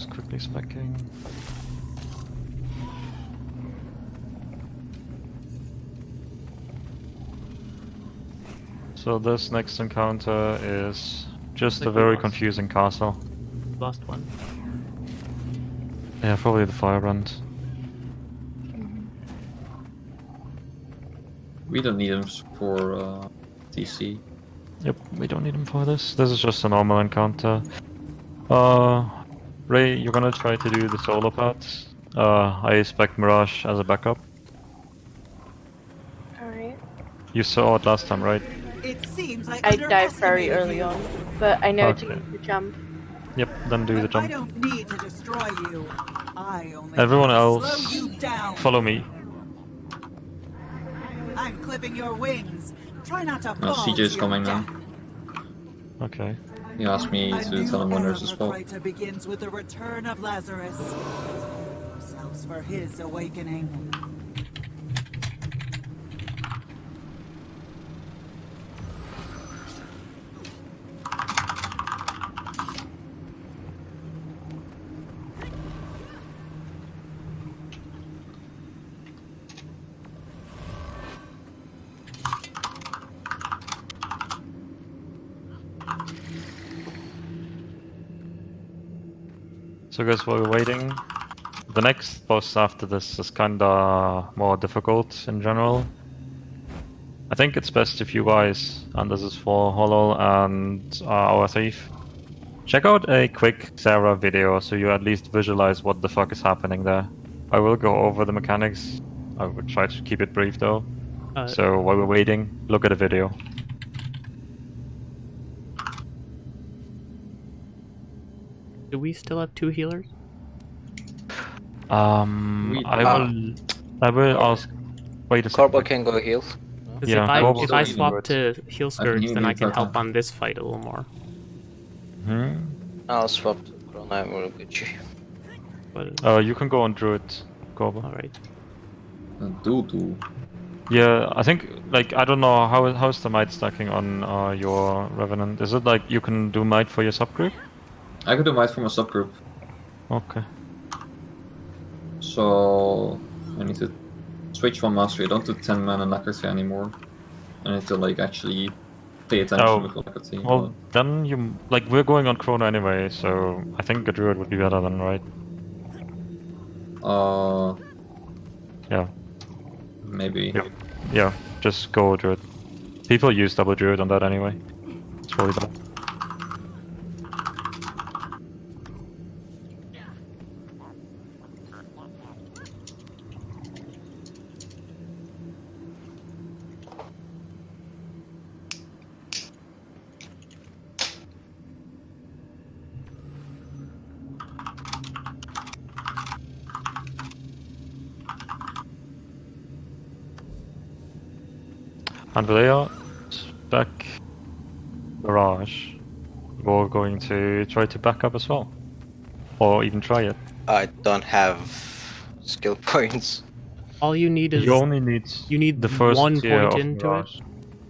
Just quickly specking. So this next encounter is just a very confusing castle. Last one. Yeah, probably the firebrand. We don't need them for uh, DC. Yep, we don't need him for this. This is just a normal encounter. Uh, Ray, you're gonna try to do the solo part. Uh, I expect Mirage as a backup. Alright. You saw it last time, right? It seems like I dive very early on, but I know to Okay. use the jump. Yep, then do the jump. I don't need to destroy you. I only Everyone else, slow you down. follow me. I'm clipping your wings. Try not to No, fall CJ is coming now. Okay. He asked me A to tell him when there's a spell. Begins with the return of Lazarus. Yourselves for his awakening. So guys, while we're waiting, the next boss after this is kinda more difficult in general. I think it's best if you guys, and this is for Hollow and uh, our thief, check out a quick Xera video so you at least visualize what the fuck is happening there. I will go over the mechanics. I will try to keep it brief though. Uh, So while we're waiting, look at a video. Do we still have two healers? Um, We- I Ah. will, I will ask. Wait a Corbo second. can go heal. 'Cause Yeah, if I, Corbo's if I swap to heal spirits, then I can help on this fight a little more. Hmm? I'll swap to Chrono and we'll get you. But Uh, you can go on Druid, Corbo. all right. Uh, Doodoo. Yeah, I think like I don't know how how's the might stacking on uh, your Revenant. Is it like you can do might for your subgroup? I could do might from a subgroup, Okay. so I need to switch one mastery. I don't do 10 mana Nakati anymore. I need to like actually pay attention Oh, with. Well, then you like we're going on Chrono anyway, so I think a Druid would be better than right. Uh, Yeah, maybe. Yeah. yeah. Just go Druid. People use double Druid on that anyway. It's really bad. Andrea, back Mirage. We're going to try to back up as well. Or even try it. I don't have skill points. All you need is You only need you need the first one tier point of into Mirage. it.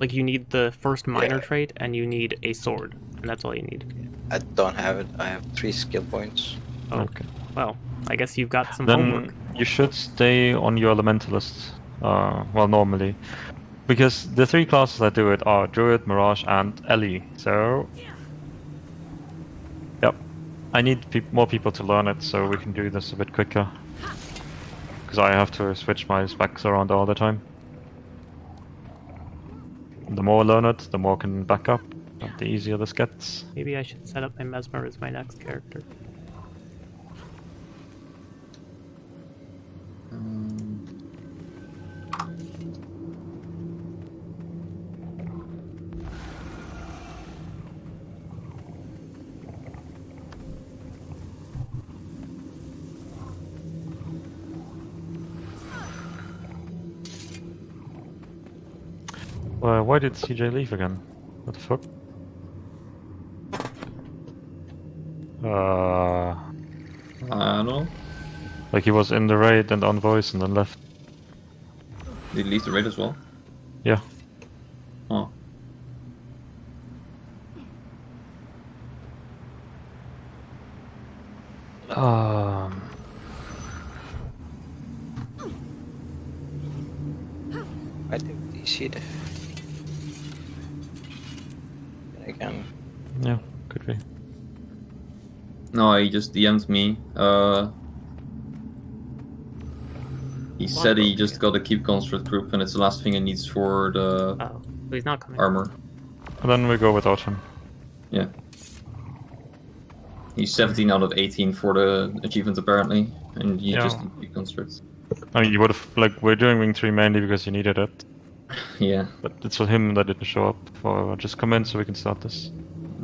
Like you need the first minor Yeah. trait, and you need a sword, and that's all you need. I don't have it. I have three skill points. Oh, Okay. well, I guess you've got some Then homework. you should stay on your Elementalist. Uh, well, normally. Because the three classes that do it are Druid, Mirage, and Ellie. So. Yep. I need peop more people to learn it so we can do this a bit quicker. Because I have to switch my specs around all the time. The more learn it, the more can back up, the easier this gets. Maybe I should set up my mesmer as my next character. Well, why did CJ leave again? What the fuck? Uh, I don't know. like he was in the raid and on voice and then left. Did he leave the raid as well? Yeah. Oh. Um, I do DC the. Then again, yeah, could be. No, he just DM'd me. Uh, he said he just got a keep construct group, and it's the last thing he needs for the Oh, he's not coming. armor. And then we go without him. Yeah. He's 17 out of 18 for the achievements apparently, and he Yeah. just need keep constructs. I mean, you would have like we're doing wing three mainly because you needed it, Yeah. but it's for him that didn't show up. For just come in so we can start this.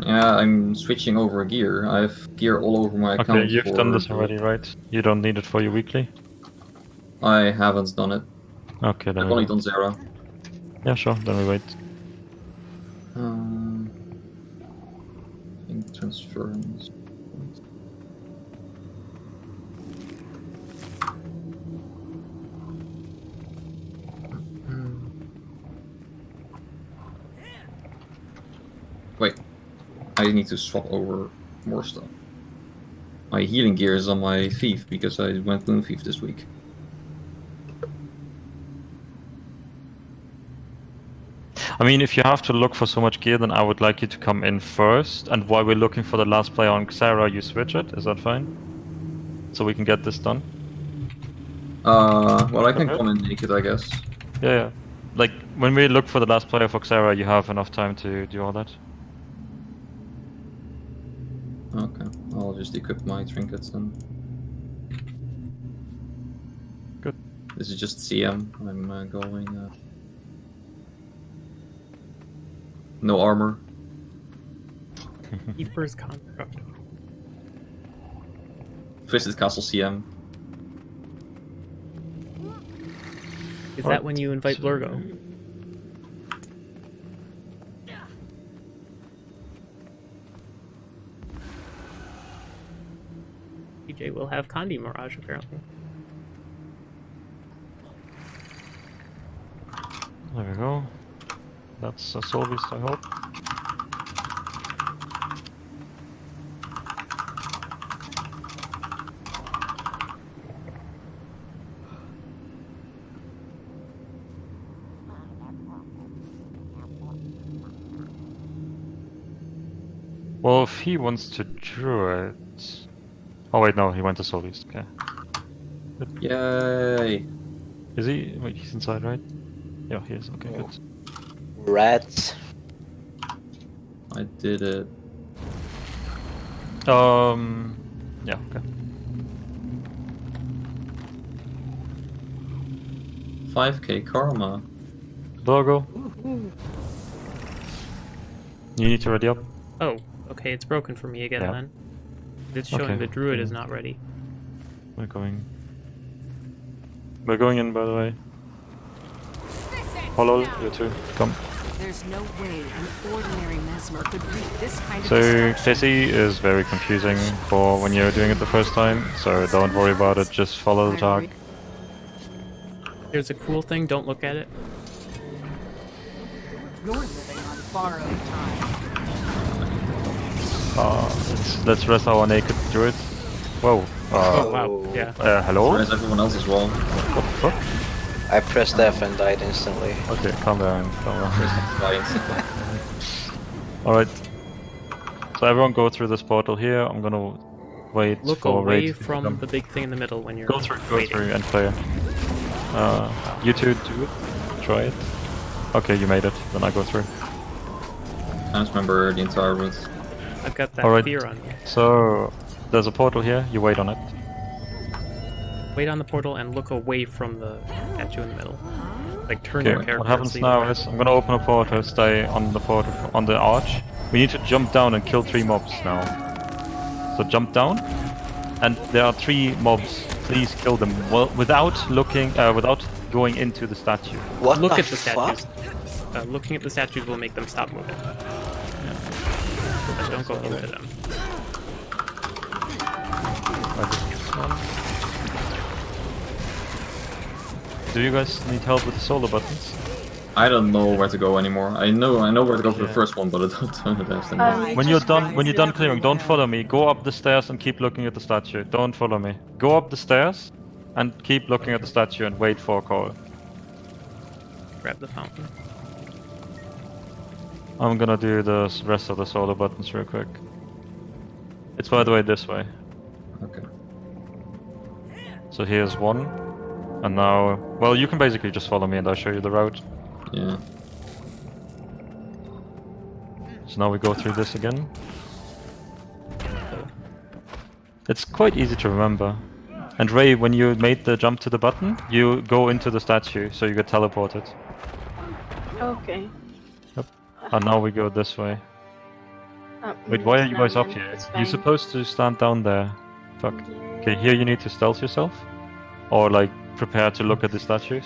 Yeah, I'm switching over gear. I have gear all over my account. Okay, you've done this already, right? You don't need it for your weekly. I haven't done it. Okay, then. I've only done zero. Yeah, sure. Then we wait. Um, I think transference. I need to swap over more stuff. My healing gear is on my thief because I went moon thief this week. I mean, if you have to look for so much gear, then I would like you to come in first. And while we're looking for the last player on Xera, you switch it. Is that fine? So we can get this done. Uh, well, I can come in naked, I guess. Yeah, yeah. Like when we look for the last player for Xera, you have enough time to do all that. Okay, I'll just equip my trinkets then. Good. This is just CM. I'm uh, going. Uh... No armor. He Keeper's construct. Twisted Castle CM. Is that when you invite Blurgo? DJ will have Condi Mirage apparently. There we go. That's a beast, I hope. Well, if he wants to draw it... Oh wait, no, he went to Soul Beast, okay. Yay! Is he? Wait, he's inside, right? Yeah, he is, okay, good. rats. I did it. Um, yeah, okay. 5k karma. Logo. You need to ready up. Oh, okay, it's broken for me again Yeah. then. It's showing Okay. the druid is mm. not ready. We're going. We're going in, by the way. Hollow, you too. Come. There's no way an ordinary mesmer could read this kind of So destruction. Tessie is very confusing for when you're doing it the first time. So don't worry about it. Just follow the talk. There's a cool thing, don't look at it. You're living on borrowed time. Uh, let's, let's rest our naked druid. Whoa. Oh Uh, wow, yeah. uh, hello? Whereas everyone else as well. What the fuck? I pressed F and died instantly. Okay, calm down. Calm down. Alright. So everyone go through this portal here. I'm gonna wait Look for away Raid from come. the big thing in the middle when you're Go through, go waiting. through and play. Uh, you two do it. Try it. Okay, you made it. Then I go through. I just remember the entire route. I've got that Alright. fear on me. So there's a portal here. You wait on it. Wait on the portal and look away from the statue in the middle. Like turn your Okay. character. What happens now is I'm gonna open a portal. Stay on the portal on the arch. We need to jump down and kill three mobs now. So jump down, and there are three mobs. Please kill them well, without looking, uh, without going into the statue. What look the at the fuck? statues. Uh, looking at the statues will make them stop moving. But don't go into them. Like this one. Do you guys need help with the solo buttons? I don't know where to go anymore. I know I know where to go for the first one, but I don't know the rest Um, anymore. When you're done, when you're done clearing, don't follow me. Go up the stairs and keep looking at the statue. Don't follow me. Go up the stairs and keep looking at the statue and wait for a call. Grab the fountain. I'm gonna do the rest of the solo buttons real quick. It's by the way this way. Okay. So here's one. And now, well, you can basically just follow me and I'll show you the route. Yeah. So now we go through this again. It's quite easy to remember. And Ray, when you made the jump to the button, you go into the statue, so you get teleported. Okay. And now we go this way. Uh, Wait, why are you guys up here? it's You're supposed to stand down there. Fuck. Okay, here you need to stealth yourself. Or like prepare to look at the statues.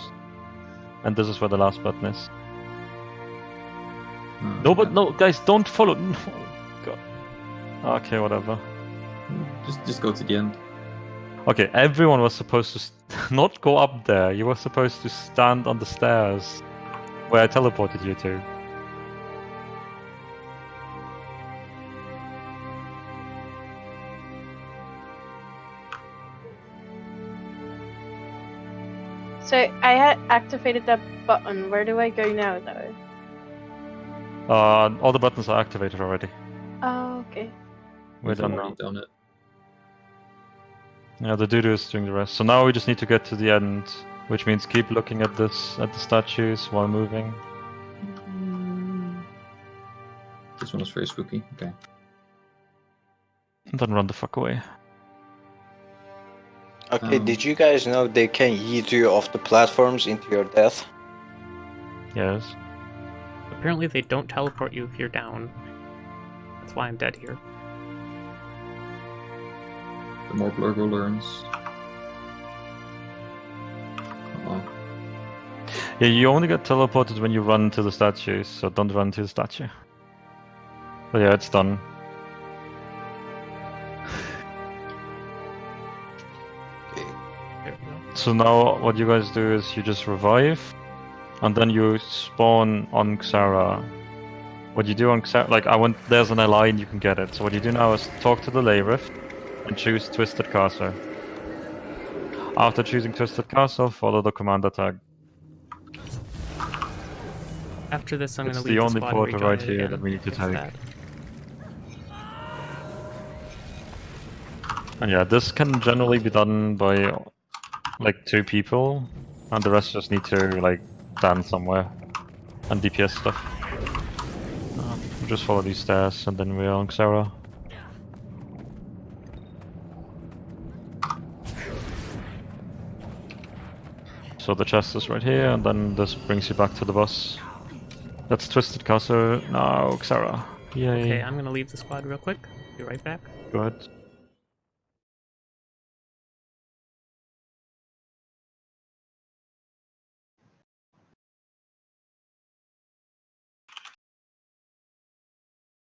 And this is where the last button is. Uh, No, but no, guys, don't follow. No. God. Okay, whatever. Just just go to the end. Okay, everyone was supposed to st- not go up there. You were supposed to stand on the stairs where I teleported you to. So I had activated that button. Where do I go now, though? Uh, all the buttons are activated already. Oh, okay. We're We've done now. done it. Yeah, the Dudu is doing the rest. So now we just need to get to the end, which means keep looking at this at the statues while moving. This one is very spooky. Okay. And then run the fuck away. Okay, Um, did you guys know they can yeet you off the platforms into your death? Yes. Apparently, they don't teleport you if you're down. That's why I'm dead here. The more Blurgo learns. Oh, Yeah, you only get teleported when you run to the statues, so don't run to the statue. But yeah, it's done. So now what you guys do is you just revive, and then you spawn on Xera. What you do on Xera, like I want, there's an ally and you can get it. So what you do now is talk to the Ley Rift and choose Twisted Castle. After choosing Twisted Castle, follow the commander tag. After this, I'm gonna the leave only squad and portal right here again. that we need to take. that. And yeah, this can generally be done by like two people, and the rest just need to like stand somewhere and DPS stuff. Uh, just follow these stairs, and then we're on Xera. So the chest is right here, and then this brings you back to the bus. That's Twisted Castle. Now Xera. Yay. Okay, I'm gonna leave the squad real quick. Be right back. Go ahead.